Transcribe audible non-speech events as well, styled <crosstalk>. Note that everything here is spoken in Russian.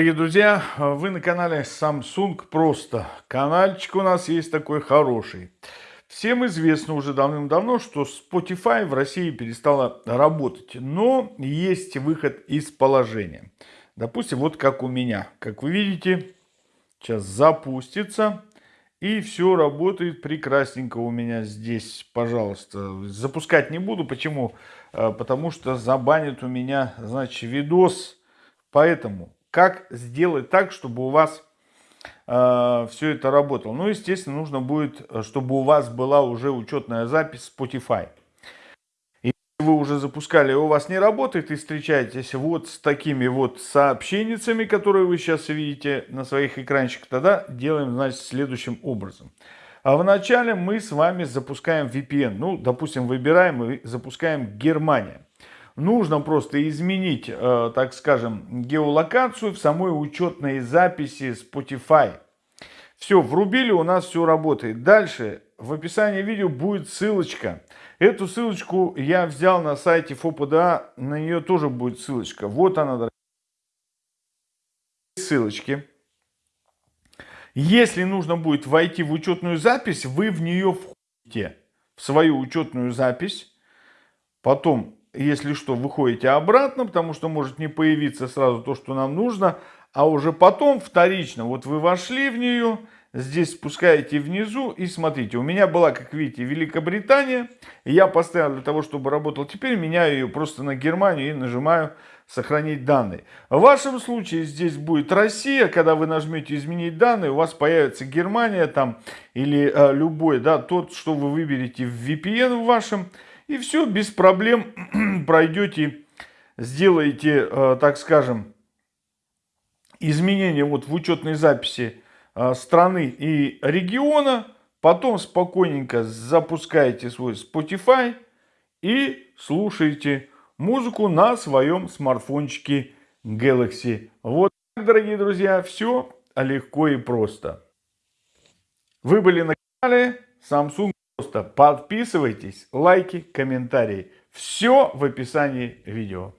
Дорогие друзья, вы на канале Samsung Просто. Канальчик у нас есть такой хороший. Всем известно уже давным-давно, что Spotify в России перестала работать. Но есть выход из положения. Допустим, вот как у меня. Как вы видите, сейчас запустится. И все работает прекрасненько у меня здесь, пожалуйста. Запускать не буду. Почему? Э, потому что забанит у меня, значит, видос. Поэтому как сделать так, чтобы у вас э, все это работало. Ну, естественно, нужно будет, э, чтобы у вас была уже учетная запись Spotify. И вы уже запускали, у вас не работает и встречаетесь вот с такими вот сообщениями, которые вы сейчас видите на своих экранчиках, тогда делаем, значит, следующим образом. А вначале мы с вами запускаем VPN. Ну, допустим, выбираем и запускаем Германия. Нужно просто изменить, э, так скажем, геолокацию в самой учетной записи Spotify. Все, врубили, у нас все работает. Дальше в описании видео будет ссылочка. Эту ссылочку я взял на сайте ФОПДА, на нее тоже будет ссылочка. Вот она, ссылочки. Если нужно будет войти в учетную запись, вы в нее входите, в свою учетную запись. Потом если что, выходите обратно, потому что может не появиться сразу то, что нам нужно, а уже потом вторично, вот вы вошли в нее, здесь спускаете внизу и смотрите, у меня была, как видите, Великобритания, я поставил для того, чтобы работал, теперь меняю ее просто на Германию и нажимаю сохранить данные. В вашем случае здесь будет Россия, когда вы нажмете изменить данные, у вас появится Германия там или э, любой, да, тот, что вы выберете в VPN в вашем, и все, без проблем <clears throat> пройдете, сделаете, э, так скажем, изменения вот в учетной записи э, страны и региона. Потом спокойненько запускаете свой Spotify и слушаете музыку на своем смартфончике Galaxy. Вот так, дорогие друзья, все легко и просто. Вы были на канале Samsung Просто подписывайтесь, лайки, комментарии. Все в описании видео.